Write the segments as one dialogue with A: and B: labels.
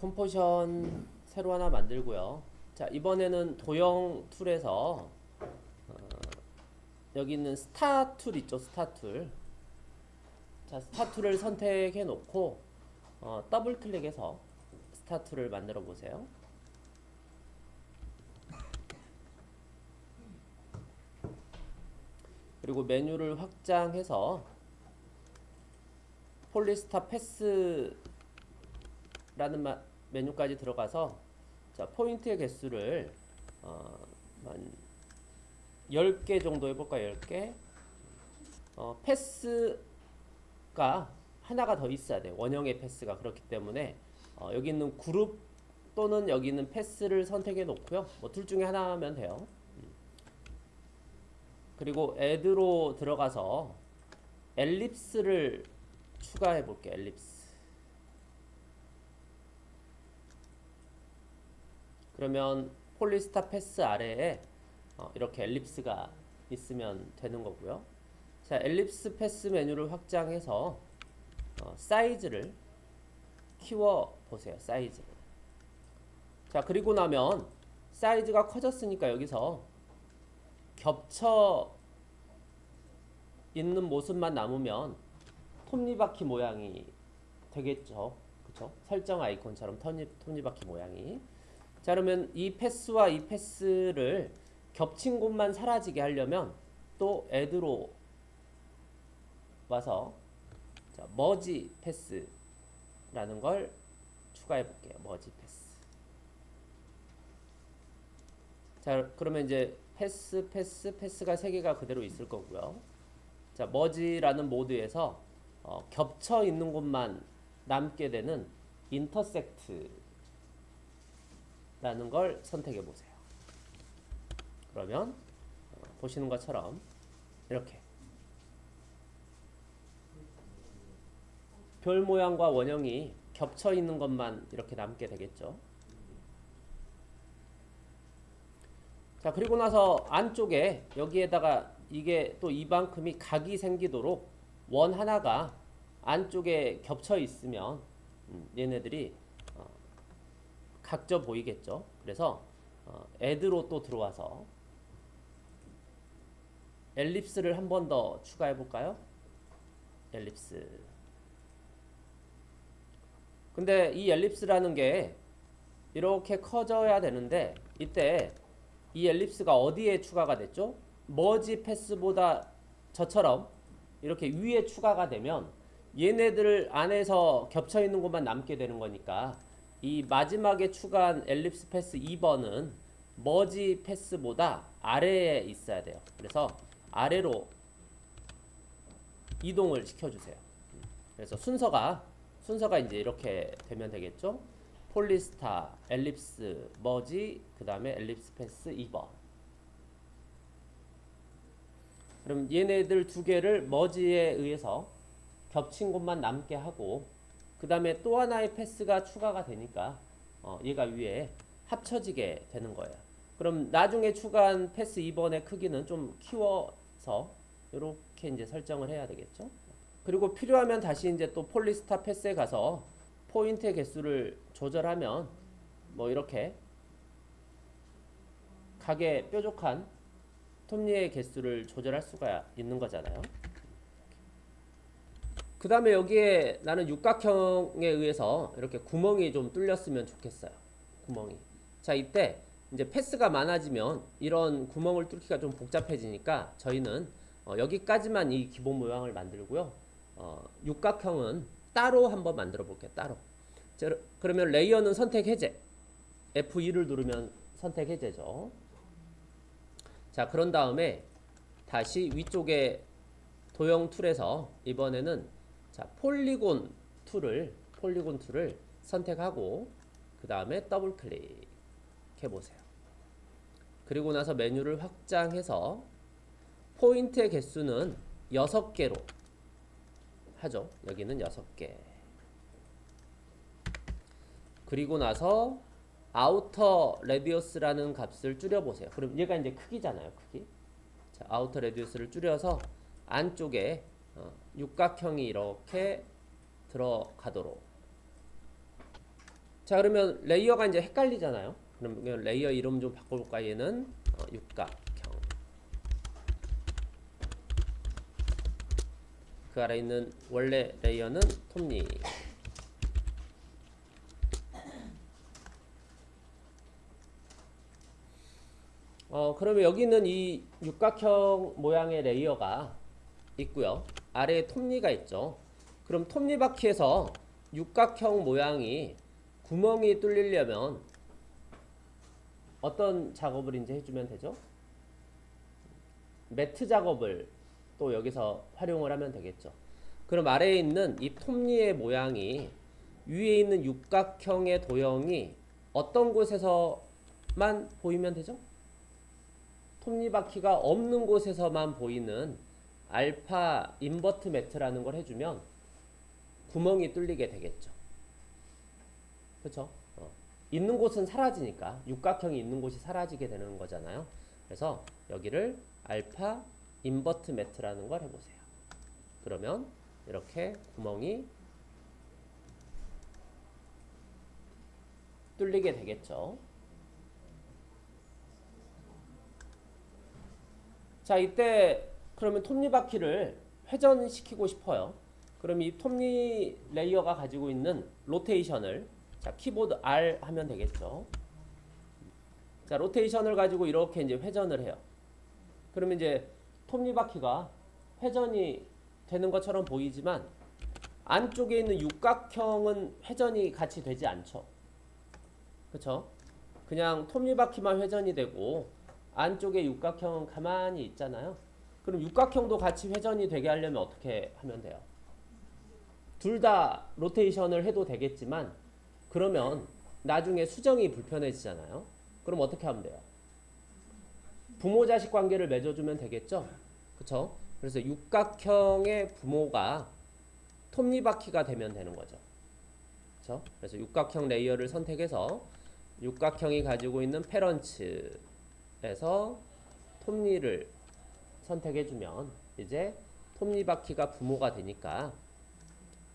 A: composition 새로 하나 만들고요. 자 이번에는 도형 tool에서 어, 여기 있는 star tool 있죠 star tool. 자 star tool을 선택해 놓고 어, 더블 클릭해서 star tool을 만들어 보세요. 그리고 메뉴를 확장해서 polystar path라는 마, 메뉴까지 들어가서 자, 포인트의 개수를 어, 한 10개 정도 해볼까 10개? 어, path가 하나가 더 있어야 돼 원형의 path가 그렇기 때문에. 어, 여기 있는 그룹 또는 여기 있는 path를 선택해 놓고요. 뭐 둘 중에 하나 하면 돼요. 음. 그리고 add로 들어가서 ellipse를 추가해 볼게 ellipse 그러면 polystar path 아래에 어, 이렇게 ellipse가 있으면 되는 거고요 자 ellipse path 메뉴를 확장해서 어, 사이즈를 키워 보세요 사이즈를 자 그리고 나면 사이즈가 커졌으니까 여기서 겹쳐 있는 모습만 남으면 톱니바퀴 모양이 되겠죠. 그쵸? 설정 아이콘처럼 톱니, 톱니바퀴 모양이. 자, 그러면 이 패스와 이 패스를 겹친 곳만 사라지게 하려면 또 애드로 와서 자, 머지 패스라는 걸 추가해 볼게요. merge path. 자, 그러면 이제 패스, 패스, 패스가 세 개가 그대로 있을 거고요. 자, merge라는 모드에서 어, 겹쳐 있는 곳만 남게 되는 intersect 라는 걸 선택해 보세요. 그러면 어, 보시는 것처럼 이렇게 별 모양과 원형이 겹쳐 있는 것만 이렇게 남게 되겠죠. 자 그리고 나서 안쪽에 여기에다가 이게 또 이만큼이 각이 생기도록 원 하나가 안쪽에 겹쳐 있으면 음, 얘네들이 어, 각져 보이겠죠. 그래서 어, 애드로 또 들어와서 엘립스를 한 번 더 추가해 볼까요? 엘립스. 근데 이 엘립스라는 게 이렇게 커져야 되는데 이때 이 엘립스가 어디에 추가가 됐죠? 머지 패스보다 저처럼 이렇게 위에 추가가 되면 얘네들 안에서 겹쳐 있는 것만 남게 되는 거니까 이 마지막에 추가한 엘립스 패스 2번은 머지 패스보다 아래에 있어야 돼요. 그래서 아래로 이동을 시켜주세요. 그래서 순서가 순서가 이제 이렇게 되면 되겠죠. polystar, ellipse, merge, 그 다음에 ellipse path 2번. 그럼 얘네들 두 개를 머지에 의해서 겹친 곳만 남게 하고 그 다음에 또 하나의 path가 추가가 되니까 어, 얘가 위에 합쳐지게 되는 거예요. 그럼 나중에 추가한 path 2번의 크기는 좀 키워서 이렇게 이제 설정을 해야 되겠죠. 그리고 필요하면 다시 이제 또 polystar path에 가서 포인트의 개수를 조절하면 뭐 이렇게 각의 뾰족한 톱니의 개수를 조절할 수가 있는 거잖아요. 그 다음에 여기에 나는 육각형에 의해서 이렇게 구멍이 좀 뚫렸으면 좋겠어요. 구멍이. 자, 이때 이제 패스가 많아지면 이런 구멍을 뚫기가 좀 복잡해지니까 저희는 어, 여기까지만 이 기본 모양을 만들고요. 어, 육각형은 따로 한번 만들어 볼게요. 따로. 자, 그러면 레이어는 선택 해제. F2를 누르면 선택 해제죠. 자, 그런 다음에 다시 위쪽에 도형 tool에서 이번에는 자, polygon tool을 polygon tool을 선택하고 그 다음에 더블 클릭해 보세요. 그리고 나서 메뉴를 확장해서 포인트의 개수는 6개로 하죠. 여기는 6개. 그리고 나서 outer radius라는 값을 줄여보세요. 그럼 얘가 이제 크기잖아요. 크기. 자, outer radius를 줄여서 안쪽에 어, 육각형이 이렇게 들어가도록 자 그러면 layer가 이제 헷갈리잖아요. 그러면 layer 이름 좀 바꿔볼까 얘는 어, 육각형. 그 아래 있는 원래 layer는 톱니. 어 그러면 여기는 이 육각형 모양의 레이어가 있고요. 아래에 톱니가 있죠. 그럼 톱니바퀴에서 육각형 모양이 구멍이 뚫리려면 어떤 작업을 이제 해주면 되죠? 매트 작업을 또 여기서 활용을 하면 되겠죠. 그럼 아래에 있는 이 톱니의 모양이 위에 있는 육각형의 도형이 어떤 곳에서만 보이면 되죠? 톱니바퀴가 없는 곳에서만 보이는 alpha invert matte라는 걸 해주면 구멍이 뚫리게 되겠죠. 그렇죠? 어. 있는 곳은 사라지니까 육각형이 있는 곳이 사라지게 되는 거잖아요. 그래서 여기를 alpha invert matte라는 걸 해보세요. 그러면 이렇게 구멍이 뚫리게 되겠죠. 자 이때 그러면 톱니바퀴를 회전시키고 싶어요. 그럼 이 톱니 layer가 가지고 있는 로테이션을 자 키보드 R 하면 되겠죠. 자 로테이션을 가지고 이렇게 이제 회전을 해요. 그러면 이제 톱니바퀴가 회전이 되는 것처럼 보이지만 안쪽에 있는 육각형은 회전이 같이 되지 않죠. 그렇죠? 그냥 톱니바퀴만 회전이 되고 안쪽에 육각형은 가만히 있잖아요. 그럼 육각형도 같이 회전이 되게 하려면 어떻게 하면 돼요? 둘 다 로테이션을 해도 되겠지만 그러면 나중에 수정이 불편해지잖아요. 그럼 어떻게 하면 돼요? 부모 자식 관계를 맺어주면 되겠죠? 그쵸? 그래서 육각형의 부모가 톱니바퀴가 되면 되는 거죠. 그쵸? 그래서 육각형 layer를 선택해서 육각형이 가지고 있는 parents에서 톱니를 선택해주면 이제 톱니바퀴가 부모가 되니까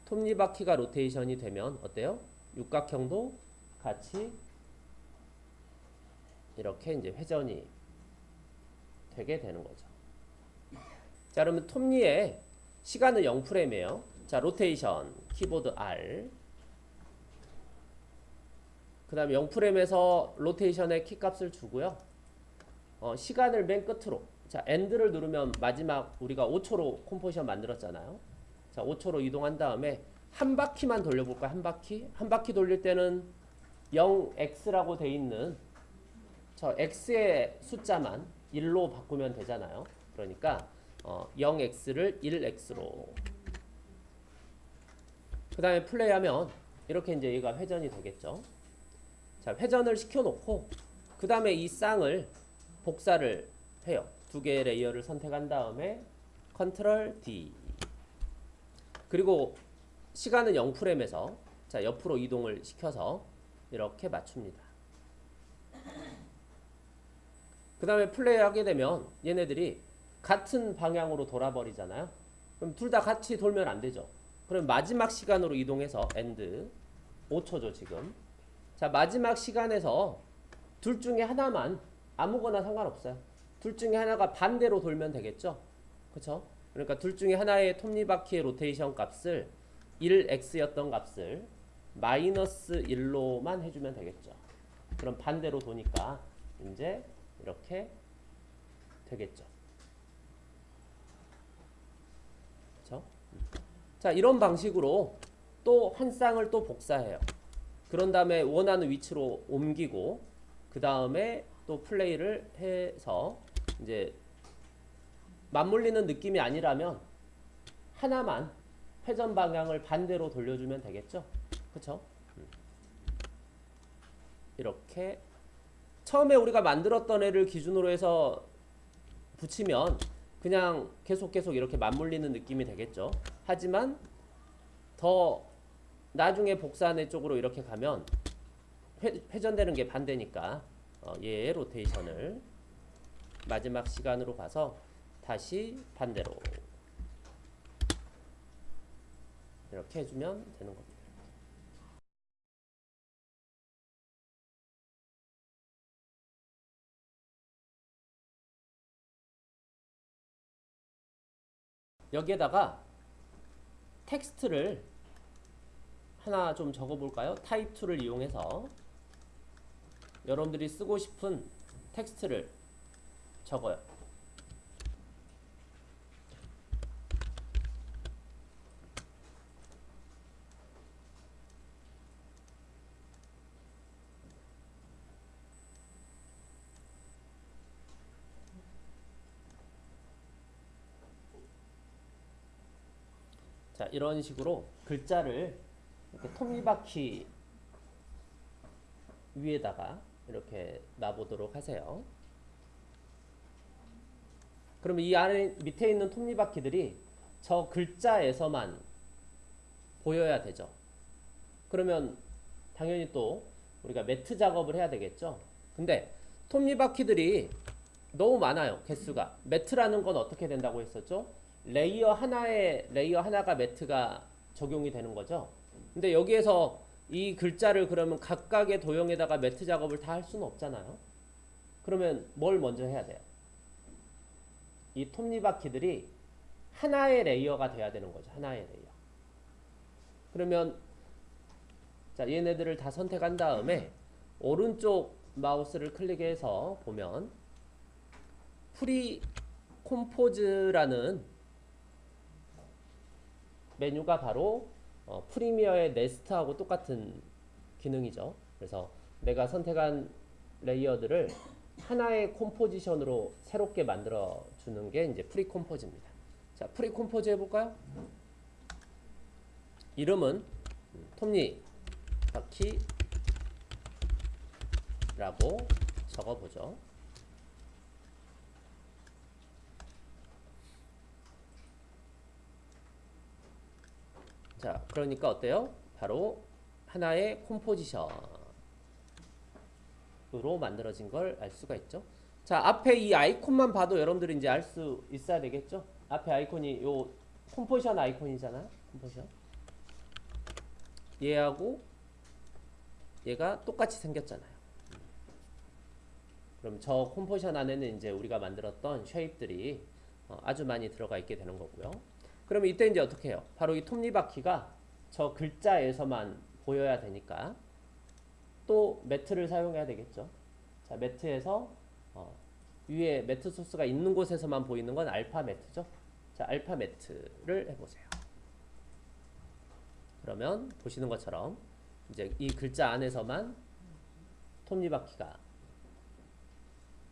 A: 톱니바퀴가 로테이션이 되면 어때요? 육각형도 같이 이렇게 이제 회전이 되게 되는 거죠. 자, 그러면 톱니의 시간은 0프레임이에요. 자, 로테이션 키보드 R. 그 다음에 0프레임에서 로테이션의 키값을 주고요. 어, 시간을 맨 끝으로 자, end를 누르면 마지막 우리가 5초로 composition 만들었잖아요. 자, 5초로 이동한 다음에 한 바퀴만 돌려볼까요? 한 바퀴? 한 바퀴 돌릴 때는 0x라고 돼 있는 저 x의 숫자만 1로 바꾸면 되잖아요. 그러니까 어, 0x를 1x로 그 다음에 플레이하면 이렇게 이제 얘가 회전이 되겠죠. 자, 회전을 시켜놓고 그 다음에 이 쌍을 복사를 해요. 두 개의 layer를 선택한 다음에 control D 그리고 시간은 0프레임에서 자 옆으로 이동을 시켜서 이렇게 맞춥니다. 그 다음에 플레이하게 되면 얘네들이 같은 방향으로 돌아버리잖아요. 그럼 둘 다 같이 돌면 안 되죠. 그럼 마지막 시간으로 이동해서 end 5초죠 지금. 자 마지막 시간에서 둘 중에 하나만 아무거나 상관없어요. 둘 중에 하나가 반대로 돌면 되겠죠. 그렇죠? 그러니까 둘 중에 하나의 톱니바퀴의 로테이션 값을 1x였던 값을 마이너스 1로만 해주면 되겠죠. 그럼 반대로 도니까 이제 이렇게 되겠죠. 그렇죠? 자 이런 방식으로 또 한 쌍을 또 복사해요. 그런 다음에 원하는 위치로 옮기고 그 다음에 또 플레이를 해서 이제 맞물리는 느낌이 아니라면 하나만 회전 방향을 반대로 돌려주면 되겠죠. 그쵸? 음. 이렇게 처음에 우리가 만들었던 애를 기준으로 해서 붙이면 그냥 계속 계속 이렇게 맞물리는 느낌이 되겠죠. 하지만 더 나중에 복사한 애 쪽으로 이렇게 가면 회, 회전되는 게 반대니까 어, 얘의 로테이션을 마지막 시간으로 가서 다시 반대로 이렇게 해주면 되는 겁니다. 여기에다가 텍스트를 하나 좀 적어볼까요? 타입2를 이용해서 여러분들이 쓰고 싶은 텍스트를 적어요. 자 이런 식으로 글자를 이렇게 톱니바퀴 위에다가 이렇게 놔보도록 하세요. 그러면 이 안에 밑에 있는 톱니바퀴들이 저 글자에서만 보여야 되죠. 그러면 당연히 또 우리가 매트 작업을 해야 되겠죠. 근데 톱니바퀴들이 너무 많아요. 개수가. 매트라는 건 어떻게 된다고 했었죠? layer 하나에 layer 하나가 matte가 적용이 되는 거죠. 근데 여기에서 이 글자를 그러면 각각의 도형에다가 matte 작업을 다 할 수는 없잖아요. 그러면 뭘 먼저 해야 돼요? 이 톱니바퀴들이 하나의 layer가 돼야 되는 거죠. 하나의 layer. 그러면 자 얘네들을 다 선택한 다음에 오른쪽 마우스를 클릭해서 보면 pre-compose라는 메뉴가 바로 어, 프리미어의 nest하고 똑같은 기능이죠. 그래서 내가 선택한 layer들을 하나의 composition으로 새롭게 만들어 주는 게 이제 pre-compose입니다. 자, pre-compose 해볼까요? 이름은 톱니 바퀴라고 적어보죠. 자, 그러니까 어때요? 바로 하나의 콤포지션 으로 만들어진 걸 알 수가 있죠. 자, 앞에 이 아이콘만 봐도 여러분들이 이제 알 수 있어야 되겠죠? 앞에 아이콘이 요 콤포지션 아이콘이잖아요. 콤포지션. 얘하고 얘가 똑같이 생겼잖아요. 그럼 저 콤포지션 안에는 이제 우리가 만들었던 쉐입들이 어, 아주 많이 들어가 있게 되는 거고요. 그러면 이때 이제 어떻게 해요? 바로 이 톱니바퀴가 저 글자에서만 보여야 되니까 또 매트를 사용해야 되겠죠. 자, 매트에서 어, 위에 매트 소스가 있는 곳에서만 보이는 건 알파 매트죠. 자, 알파 매트를 해보세요. 그러면 보시는 것처럼 이제 이 글자 안에서만 톱니바퀴가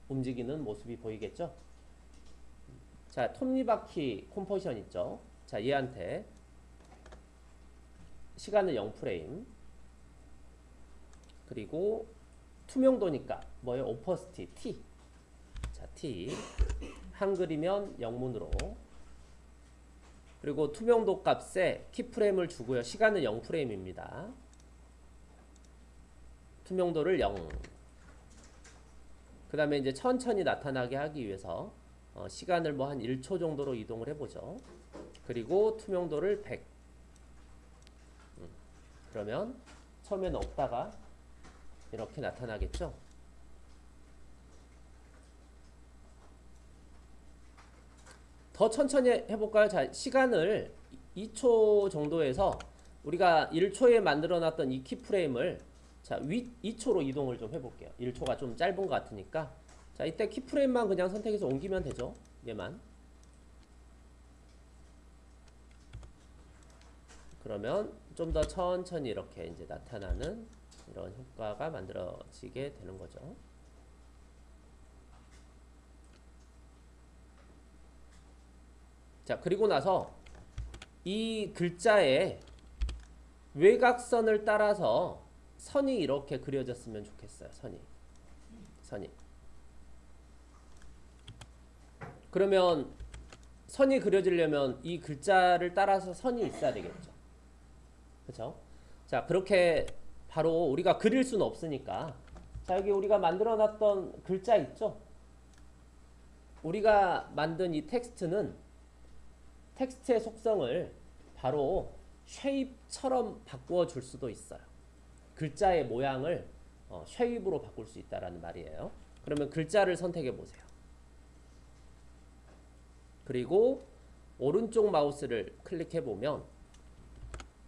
A: 움직이는 모습이 보이겠죠. 자, 톱니바퀴 콤포지션 있죠. 자, 얘한테 시간은 0프레임 그리고 투명도니까 뭐예요? 오퍼스티 T 자, T 한글이면 영문으로 그리고 투명도 값에 키프레임을 주고요. 시간은 0프레임입니다. 투명도를 0. 그 다음에 이제 천천히 나타나게 하기 위해서 어, 시간을 뭐 한 1초 정도로 이동을 해보죠. 그리고 투명도를 100. 음, 그러면 처음에는 없다가 이렇게 나타나겠죠. 더 천천히 해볼까요? 자, 시간을 2초 정도에서 우리가 1초에 만들어놨던 이 키프레임을 자, 위 2초로 이동을 좀 해볼게요. 1초가 좀 짧은 것 같으니까 자, 이때 키프레임만 그냥 선택해서 옮기면 되죠. 얘만. 그러면 좀 더 천천히 이렇게 이제 나타나는 이런 효과가 만들어지게 되는 거죠. 자, 그리고 나서 이 글자에 외곽선을 따라서 선이 이렇게 그려졌으면 좋겠어요. 선이. 선이. 그러면 선이 그려지려면 이 글자를 따라서 선이 있어야 되겠죠. 그렇죠? 자, 그렇게 바로 우리가 그릴 수는 없으니까 자, 여기 우리가 만들어 놨던 글자 있죠? 우리가 만든 이 텍스트는 텍스트의 속성을 바로 shape처럼 바꾸어 줄 수도 있어요. 글자의 모양을 어, shape으로 바꿀 수 있다라는 말이에요. 그러면 글자를 선택해 보세요. 그리고 오른쪽 마우스를 클릭해 보면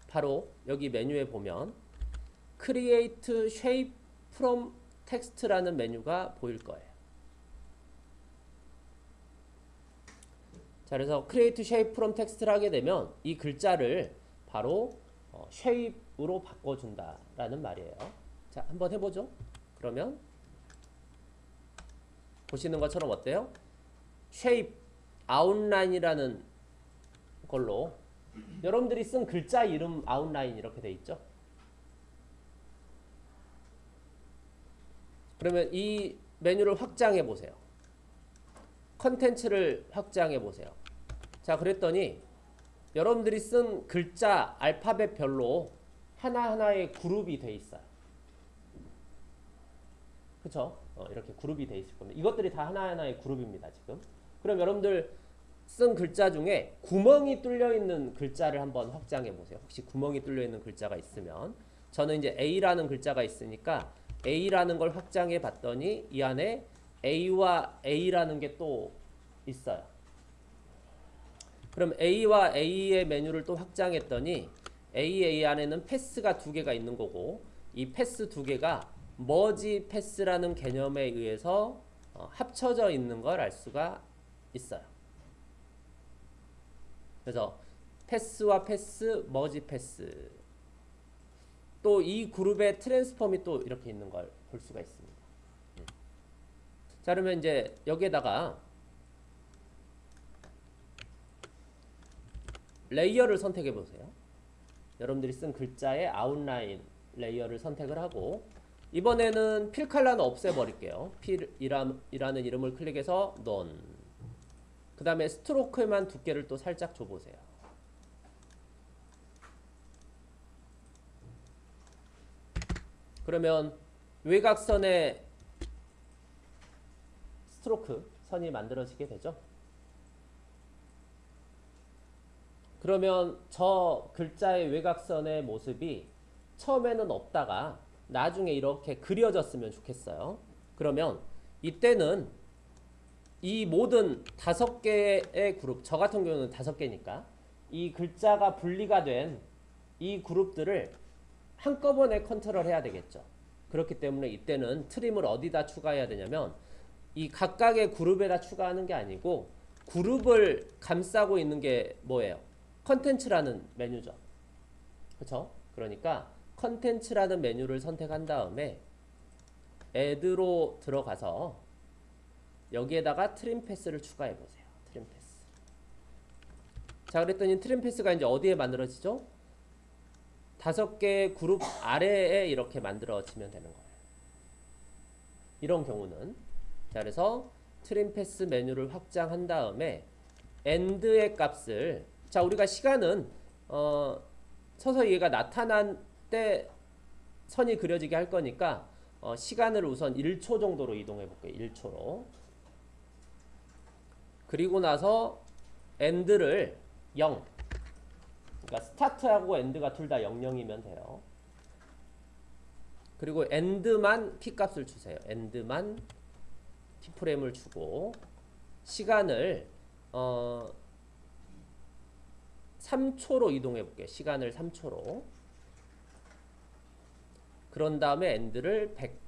A: 바로 여기 메뉴에 보면 Create Shape from Text라는 메뉴가 보일 거예요. 자, 그래서 Create Shape from Text를 하게 되면 이 글자를 바로 어, shape으로 바꿔준다라는 말이에요. 자, 한번 해보죠. 그러면 보시는 것처럼 어때요? shape, outline이라는 걸로 여러분들이 쓴 글자 이름 아웃라인 이렇게 돼 있죠. 그러면 이 메뉴를 확장해 보세요. 컨텐츠를 확장해 보세요. 자, 그랬더니 여러분들이 쓴 글자 알파벳별로 하나하나의 그룹이 돼 있어요. 그쵸? 어, 이렇게 그룹이 돼 있을 겁니다. 이것들이 다 하나하나의 그룹입니다, 지금. 그럼 여러분들 쓴 글자 중에 구멍이 뚫려 있는 글자를 한번 확장해 보세요. 혹시 구멍이 뚫려 있는 글자가 있으면 저는 이제 A라는 글자가 있으니까 A라는 걸 확장해 봤더니 이 안에 A와 A라는 게 또 있어요. 그럼 A와 A의 메뉴를 또 확장했더니 A, A 안에는 path가 두 개가 있는 거고 이 path 두 개가 merge path라는 개념에 의해서 어, 합쳐져 있는 걸 알 수가 있어요. 그래서 패스와 패스, 머지 패스 또 이 그룹의 transform이 또 이렇게 있는 걸 볼 수가 있습니다. 음. 자 그러면 이제 여기에다가 layer를 선택해 보세요. 여러분들이 쓴 글자의 outline layer를 선택을 하고 이번에는 필 칼라는 없애버릴게요. fill이라는 이름을 클릭해서 none 그 다음에 stroke에만 두께를 또 살짝 줘보세요. 그러면 외곽선에 스트로크 선이 만들어지게 되죠. 그러면 저 글자의 외곽선의 모습이 처음에는 없다가 나중에 이렇게 그려졌으면 좋겠어요. 그러면 이때는 이 모든 다섯 개의 그룹, 저 같은 경우는 다섯 개니까 이 글자가 분리가 된 이 그룹들을 한꺼번에 컨트롤 해야 되겠죠. 그렇기 때문에 이때는 trim을 어디다 추가해야 되냐면 이 각각의 그룹에다 추가하는 게 아니고 그룹을 감싸고 있는 게 뭐예요? contents라는 메뉴죠. 그렇죠? 그러니까 contents라는 메뉴를 선택한 다음에 add로 들어가서 여기에다가 trim paths를 추가해 보세요. trim paths. 자, 그랬더니 트림 패스가 이제 어디에 만들어지죠? 다섯 개의 그룹 아래에 이렇게 만들어지면 되는 거예요. 이런 경우는 자, 그래서 트림 패스 메뉴를 확장한 다음에 end의 값을 자, 우리가 시간은 어, 서서히 얘가 나타난 때 선이 그려지게 할 거니까 어, 시간을 우선 1초 정도로 이동해 볼게요. 1초로. 그리고 나서 end를 0 그러니까 스타트하고 엔드가 둘 다 00이면 돼요. 그리고 end만 키값을 주세요. end만 키프레임을 주고 시간을 어 3초로 이동해 볼게요. 시간을 3초로. 그런 다음에 end를 100.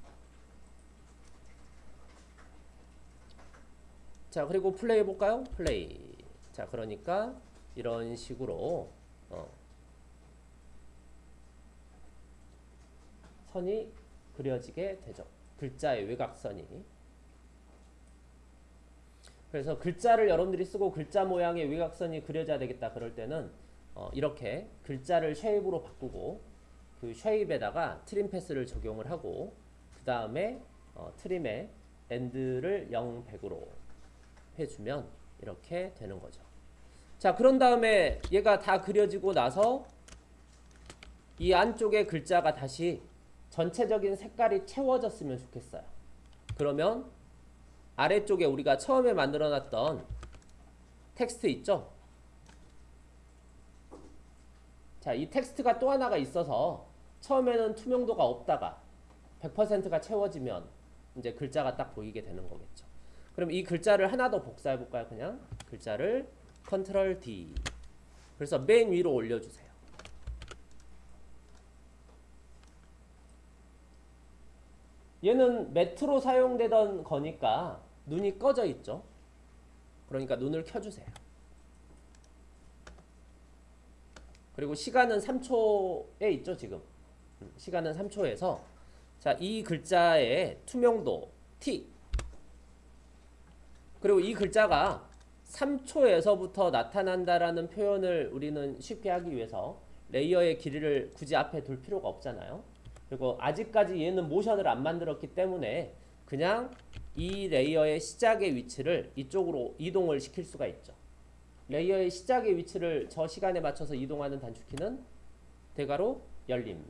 A: 자, 그리고 플레이 해 볼까요? 플레이. 자, 그러니까 이런 식으로 어. 선이 그려지게 되죠. 글자의 외곽선이. 그래서 글자를 여러분들이 쓰고 글자 모양의 외곽선이 그려져야 되겠다 그럴 때는 어 이렇게 글자를 shape으로 바꾸고 그 shape에다가 trim paths를 적용을 하고 그 다음에 어 trim의 end를 0, 100으로 해주면 이렇게 되는 거죠. 자 그런 다음에 얘가 다 그려지고 나서 이 안쪽에 글자가 다시 전체적인 색깔이 채워졌으면 좋겠어요. 그러면 아래쪽에 우리가 처음에 만들어 놨던 텍스트 있죠? 자, 이 텍스트가 또 하나가 있어서 처음에는 투명도가 없다가 100%가 채워지면 이제 글자가 딱 보이게 되는 거겠죠. 그럼 이 글자를 하나 더 복사해 볼까요? 그냥 글자를 Ctrl D. 그래서 맨 위로 올려주세요. 얘는 matte로 사용되던 거니까 눈이 꺼져 있죠. 그러니까 눈을 켜주세요. 그리고 시간은 3초에 있죠, 지금. 음, 시간은 3초에서 자, 이 글자의 투명도 T 그리고 이 글자가 3초에서부터 나타난다라는 표현을 우리는 쉽게 하기 위해서 레이어의 길이를 굳이 앞에 둘 필요가 없잖아요. 그리고 아직까지 얘는 모션을 안 만들었기 때문에 그냥 이 layer의 시작의 위치를 이쪽으로 이동을 시킬 수가 있죠. layer의 시작의 위치를 저 시간에 맞춰서 이동하는 단축키는 대괄호 열림.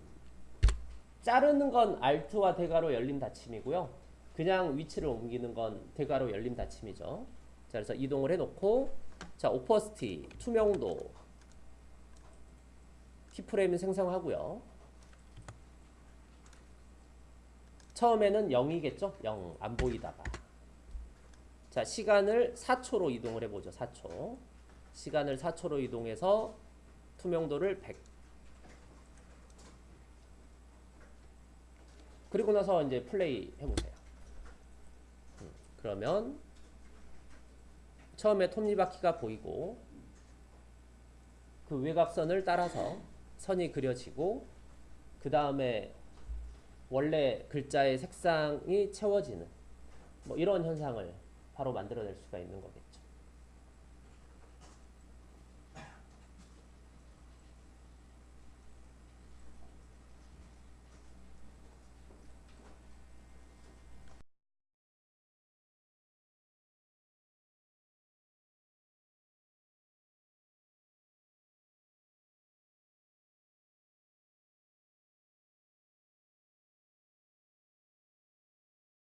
A: 자르는 건 Alt와 대괄호 열림 닫힘이고요. 그냥 위치를 옮기는 건 대괄호 열림 닫힘이죠. 자, 그래서 이동을 해놓고 자, opacity, 투명도, keyframe을 생성하고요. 처음에는 0이겠죠? 0, 안 보이다가. 자, 시간을 4초로 이동을 해보죠. 4초. 시간을 4초로 이동해서 투명도를 100. 그리고 나서 이제 플레이 해보세요. 음, 그러면 처음에 톱니바퀴가 보이고 그 외곽선을 따라서 선이 그려지고 그 다음에 원래 글자의 색상이 채워지는 뭐 이런 현상을 바로 만들어낼 수가 있는 거겠죠.